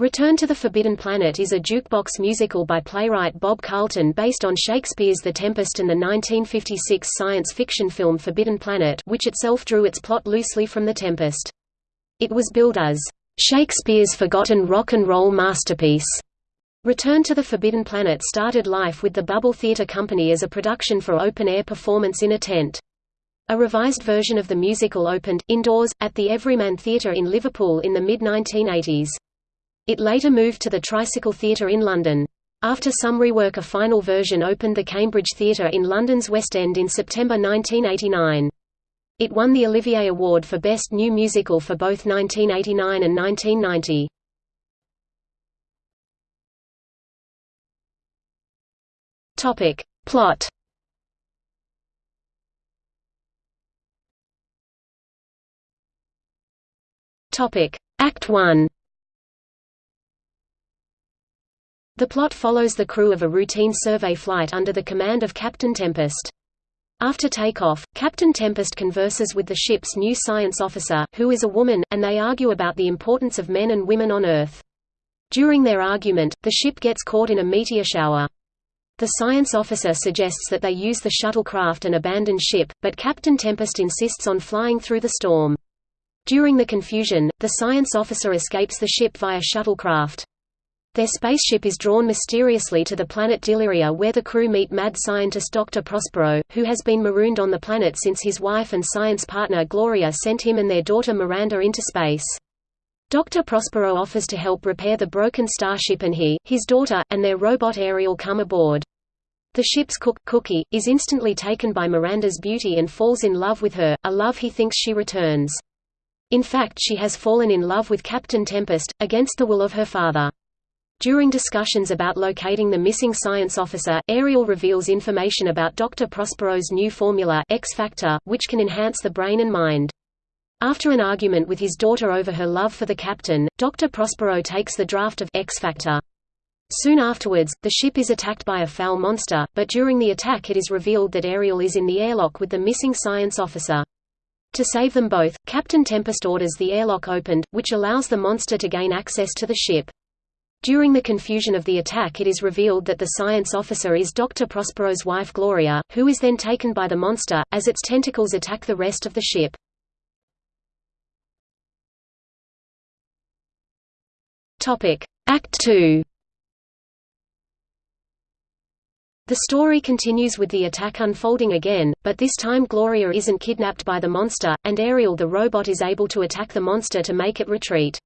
Return to the Forbidden Planet is a jukebox musical by playwright Bob Carlton based on Shakespeare's The Tempest and the 1956 science fiction film Forbidden Planet which itself drew its plot loosely from The Tempest. It was billed as, "...Shakespeare's forgotten rock and roll masterpiece." Return to the Forbidden Planet started life with the Bubble Theatre Company as a production for open-air performance in a tent. A revised version of the musical opened, indoors, at the Everyman Theatre in Liverpool in the mid-1980s. It later moved to the Tricycle Theatre in London. After some rework a final version opened the Cambridge Theatre in London's West End in September 1989. It won the Olivier Award for Best New Musical for both 1989 and 1990. Topic. Plot Topic. Act 1 The plot follows the crew of a routine survey flight under the command of Captain Tempest. After takeoff, Captain Tempest converses with the ship's new science officer, who is a woman, and they argue about the importance of men and women on Earth. During their argument, the ship gets caught in a meteor shower. The science officer suggests that they use the shuttlecraft and abandon ship, but Captain Tempest insists on flying through the storm. During the confusion, the science officer escapes the ship via shuttlecraft. Their spaceship is drawn mysteriously to the planet Diliria where the crew meet mad scientist Dr. Prospero, who has been marooned on the planet since his wife and science partner Gloria sent him and their daughter Miranda into space. Dr. Prospero offers to help repair the broken starship and he, his daughter, and their robot Ariel come aboard. The ship's cook, Cookie, is instantly taken by Miranda's beauty and falls in love with her, a love he thinks she returns. In fact she has fallen in love with Captain Tempest, against the will of her father. During discussions about locating the missing science officer, Ariel reveals information about Dr. Prospero's new formula X Factor, which can enhance the brain and mind. After an argument with his daughter over her love for the captain, Dr. Prospero takes the draft of X Factor. Soon afterwards, the ship is attacked by a foul monster, but during the attack it is revealed that Ariel is in the airlock with the missing science officer. To save them both, Captain Tempest orders the airlock opened, which allows the monster to gain access to the ship. During the confusion of the attack it is revealed that the science officer is Dr. Prospero's wife Gloria, who is then taken by the monster, as its tentacles attack the rest of the ship. Act 2 The story continues with the attack unfolding again, but this time Gloria isn't kidnapped by the monster, and Ariel the robot is able to attack the monster to make it retreat.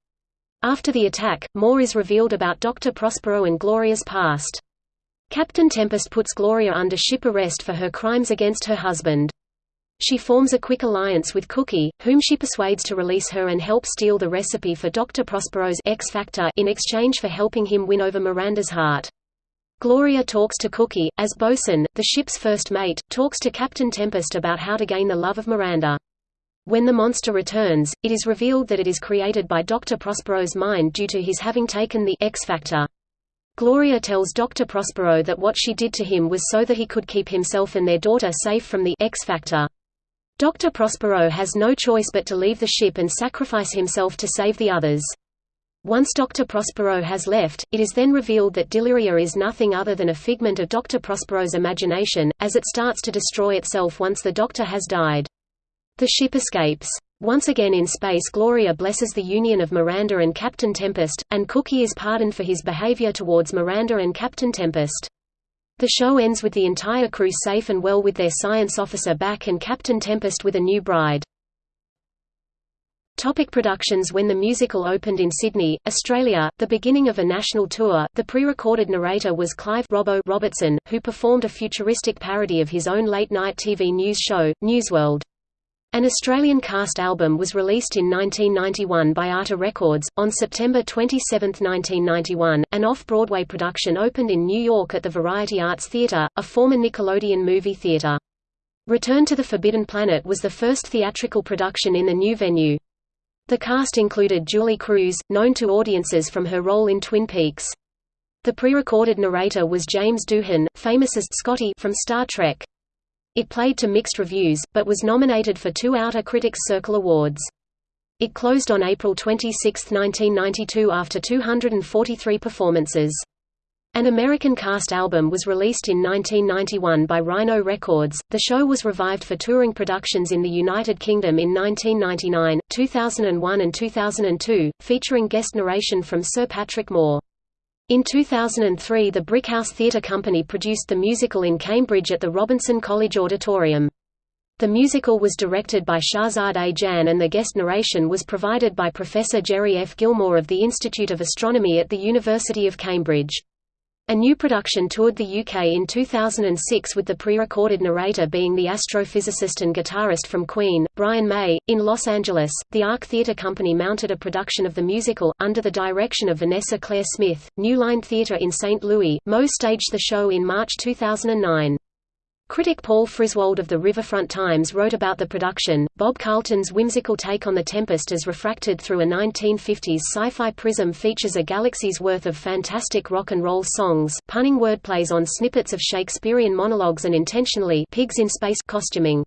After the attack, more is revealed about Dr. Prospero and Gloria's past. Captain Tempest puts Gloria under ship arrest for her crimes against her husband. She forms a quick alliance with Cookie, whom she persuades to release her and help steal the recipe for Dr. Prospero's X Factor in exchange for helping him win over Miranda's heart. Gloria talks to Cookie, as Bosun, the ship's first mate, talks to Captain Tempest about how to gain the love of Miranda. When the monster returns, it is revealed that it is created by Dr. Prospero's mind due to his having taken the X factor. Gloria tells Dr. Prospero that what she did to him was so that he could keep himself and their daughter safe from the X factor. Dr. Prospero has no choice but to leave the ship and sacrifice himself to save the others. Once Dr. Prospero has left, it is then revealed that Deliria is nothing other than a figment of Dr. Prospero's imagination, as it starts to destroy itself once the doctor has died. The ship escapes. Once again in space Gloria blesses the union of Miranda and Captain Tempest, and Cookie is pardoned for his behavior towards Miranda and Captain Tempest. The show ends with the entire crew safe and well with their science officer back and Captain Tempest with a new bride. Topic productions When the musical opened in Sydney, Australia, the beginning of a national tour, the pre-recorded narrator was Clive Robbo Robertson, who performed a futuristic parody of his own late-night TV news show, Newsworld. An Australian cast album was released in 1991 by Arta Records. On September 27, 1991, an off Broadway production opened in New York at the Variety Arts Theatre, a former Nickelodeon movie theatre. Return to the Forbidden Planet was the first theatrical production in the new venue. The cast included Julee Cruise, known to audiences from her role in Twin Peaks. The pre-recorded narrator was James Doohan, famous as Scotty from Star Trek. It played to mixed reviews, but was nominated for two Outer Critics Circle Awards. It closed on April 26, 1992 after 243 performances. An American cast album was released in 1991 by Rhino Records. The show was revived for touring productions in the United Kingdom in 1999, 2001, and 2002, featuring guest narration from Sir Patrick Moore. In 2003 the Brickhouse Theatre Company produced the musical in Cambridge at the Robinson College Auditorium. The musical was directed by Shahzad A. Jan and the guest narration was provided by Professor Gerry F. Gilmore of the Institute of Astronomy at the University of Cambridge. A new production toured the UK in 2006 with the pre-recorded narrator being the astrophysicist and guitarist from Queen, Brian May. In Los Angeles, the Arc Theatre Company mounted a production of the musical, under the direction of Vanessa Claire Smith. New Line Theatre in St. Louis, Mo staged the show in March 2009. Critic Paul Friswold of the Riverfront Times wrote about the production, Bob Carlton's whimsical take on The Tempest as refracted through a 1950s sci-fi prism features a galaxy's worth of fantastic rock and roll songs, punning wordplays on snippets of Shakespearean monologues and intentionally pigs in space costuming.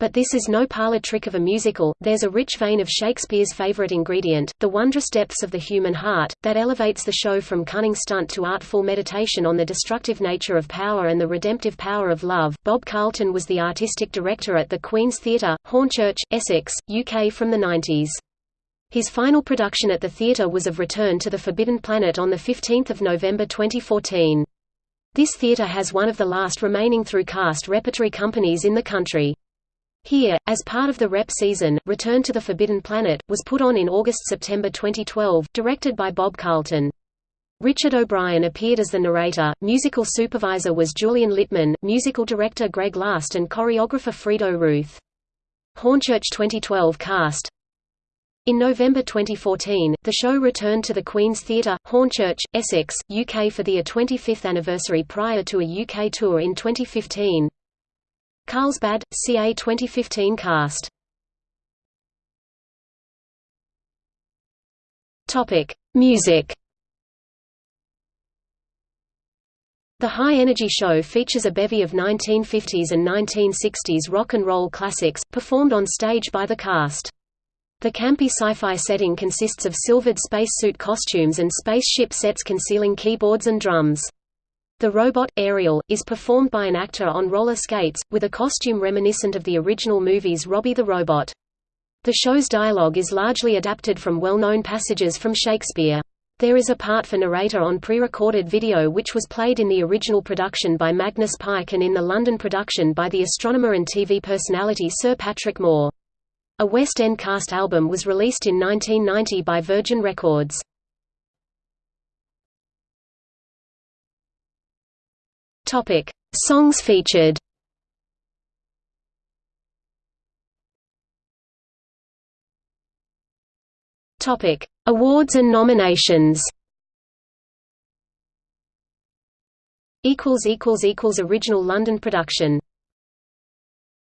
But this is no parlor trick of a musical, there's a rich vein of Shakespeare's favorite ingredient, the wondrous depths of the human heart, that elevates the show from cunning stunt to artful meditation on the destructive nature of power and the redemptive power of love. Bob Carlton was the artistic director at the Queen's Theatre, Hornchurch, Essex, UK from the 90s. His final production at the theatre was of Return to the Forbidden Planet on 15 November 2014. This theatre has one of the last remaining through cast repertory companies in the country. Here, as part of the rep season, Return to the Forbidden Planet, was put on in August–September 2012, directed by Bob Carlton. Richard O'Brien appeared as the narrator, musical supervisor was Julian Littman, musical director Greg Last and choreographer Frido Ruth. Hornchurch 2012 cast In November 2014, the show returned to the Queen's Theatre, Hornchurch, Essex, UK for the 25th anniversary prior to a UK tour in 2015. Carlsbad, CA 2015 cast. Topic: Music. The High Energy Show features a bevy of 1950s and 1960s rock and roll classics, performed on stage by the cast. The campy sci-fi setting consists of silvered spacesuit costumes and spaceship sets concealing keyboards and drums. The robot, Ariel, is performed by an actor on roller skates, with a costume reminiscent of the original movie's Robby the Robot. The show's dialogue is largely adapted from well-known passages from Shakespeare. There is a part for narrator on pre-recorded video which was played in the original production by Magnus Pyke and in the London production by the astronomer and TV personality Sir Patrick Moore. A West End cast album was released in 1990 by Virgin Records. Topic: Songs featured. Topic: Awards and nominations. Equals equals equals original London production.